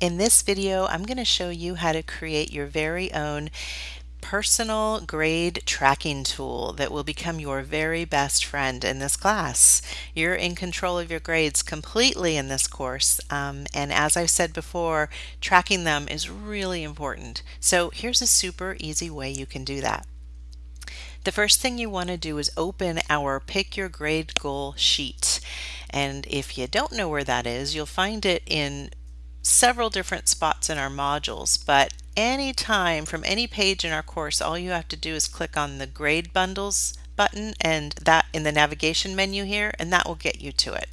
In this video, I'm going to show you how to create your very own personal grade tracking tool that will become your very best friend in this class. You're in control of your grades completely in this course um, and as I've said before tracking them is really important. So here's a super easy way you can do that. The first thing you want to do is open our pick your grade goal sheet and if you don't know where that is you'll find it in several different spots in our modules, but anytime from any page in our course, all you have to do is click on the grade bundles button and that in the navigation menu here, and that will get you to it.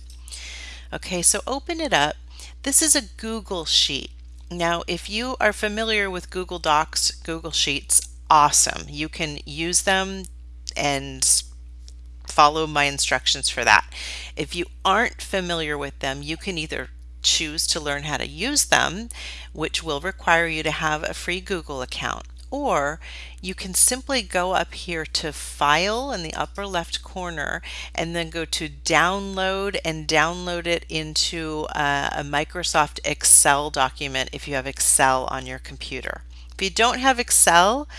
Okay, so open it up. This is a Google Sheet. Now, if you are familiar with Google Docs, Google Sheets, awesome. You can use them and follow my instructions for that. If you aren't familiar with them, you can either choose to learn how to use them, which will require you to have a free Google account. Or you can simply go up here to File in the upper left corner and then go to Download and download it into a, a Microsoft Excel document if you have Excel on your computer. If you don't have Excel,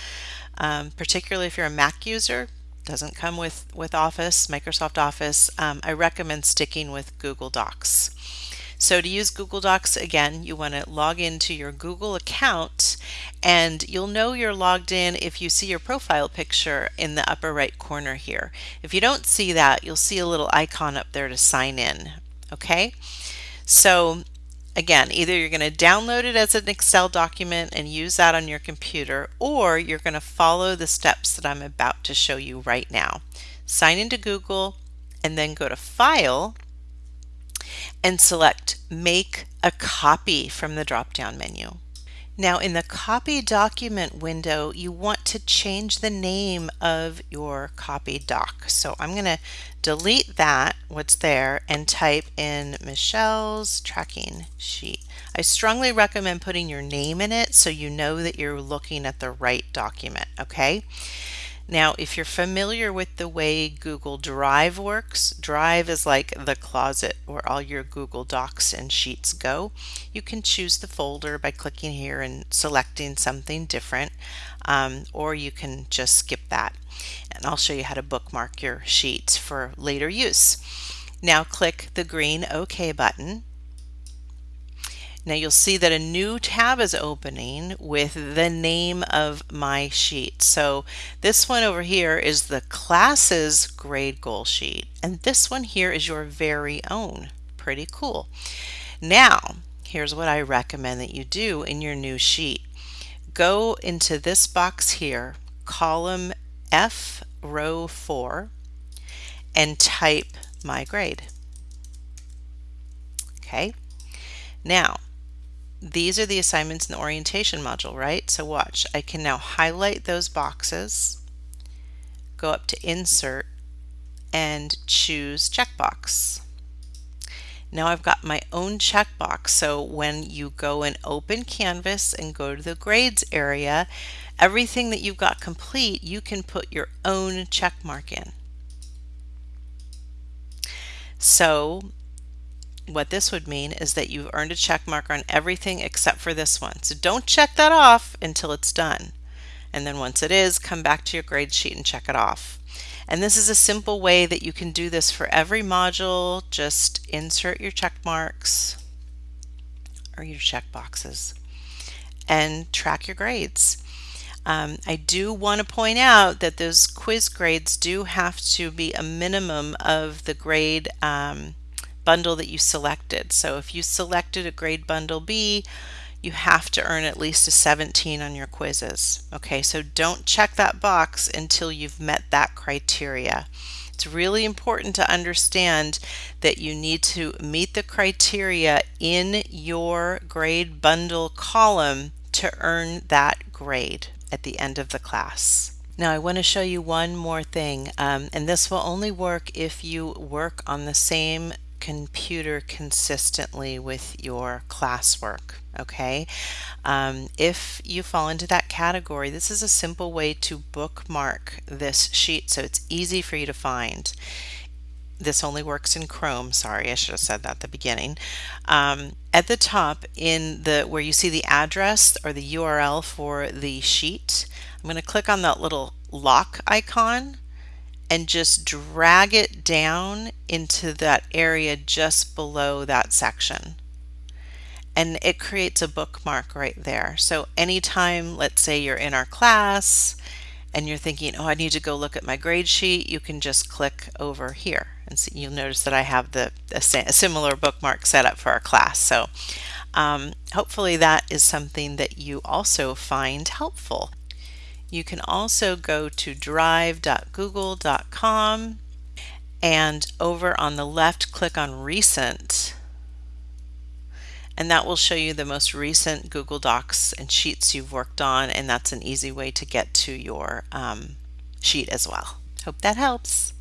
um, particularly if you're a Mac user, doesn't come with, with Office, Microsoft Office, um, I recommend sticking with Google Docs. So to use Google Docs, again, you want to log into your Google account and you'll know you're logged in if you see your profile picture in the upper right corner here. If you don't see that, you'll see a little icon up there to sign in. Okay, so again, either you're going to download it as an Excel document and use that on your computer, or you're going to follow the steps that I'm about to show you right now. Sign into Google and then go to File and select Make a Copy from the drop-down menu. Now in the Copy Document window, you want to change the name of your copy doc. So I'm going to delete that, what's there, and type in Michelle's tracking sheet. I strongly recommend putting your name in it so you know that you're looking at the right document, okay? Now, if you're familiar with the way Google Drive works, Drive is like the closet where all your Google Docs and Sheets go. You can choose the folder by clicking here and selecting something different, um, or you can just skip that. And I'll show you how to bookmark your sheets for later use. Now click the green OK button now you'll see that a new tab is opening with the name of my sheet. So this one over here is the classes grade goal sheet and this one here is your very own. Pretty cool. Now here's what I recommend that you do in your new sheet. Go into this box here, column F row 4 and type my grade. Okay. Now, these are the assignments in the orientation module, right? So watch, I can now highlight those boxes, go up to insert and choose checkbox. Now I've got my own checkbox. So when you go and open Canvas and go to the grades area, everything that you've got complete, you can put your own check mark in. So what this would mean is that you've earned a check mark on everything except for this one. So don't check that off until it's done. And then once it is, come back to your grade sheet and check it off. And this is a simple way that you can do this for every module. Just insert your check marks or your check boxes and track your grades. Um, I do want to point out that those quiz grades do have to be a minimum of the grade um, bundle that you selected. So if you selected a grade bundle B, you have to earn at least a 17 on your quizzes. Okay, so don't check that box until you've met that criteria. It's really important to understand that you need to meet the criteria in your grade bundle column to earn that grade at the end of the class. Now I want to show you one more thing um, and this will only work if you work on the same computer consistently with your classwork okay um, if you fall into that category this is a simple way to bookmark this sheet so it's easy for you to find this only works in Chrome. Sorry, I should have said that at the beginning. Um, at the top in the where you see the address or the URL for the sheet, I'm going to click on that little lock icon and just drag it down into that area just below that section. And it creates a bookmark right there. So anytime, let's say you're in our class and you're thinking, oh, I need to go look at my grade sheet, you can just click over here and see, you'll notice that I have the a similar bookmark set up for our class. So um, hopefully that is something that you also find helpful. You can also go to drive.google.com and over on the left click on recent and that will show you the most recent Google Docs and sheets you've worked on and that's an easy way to get to your um, sheet as well. Hope that helps.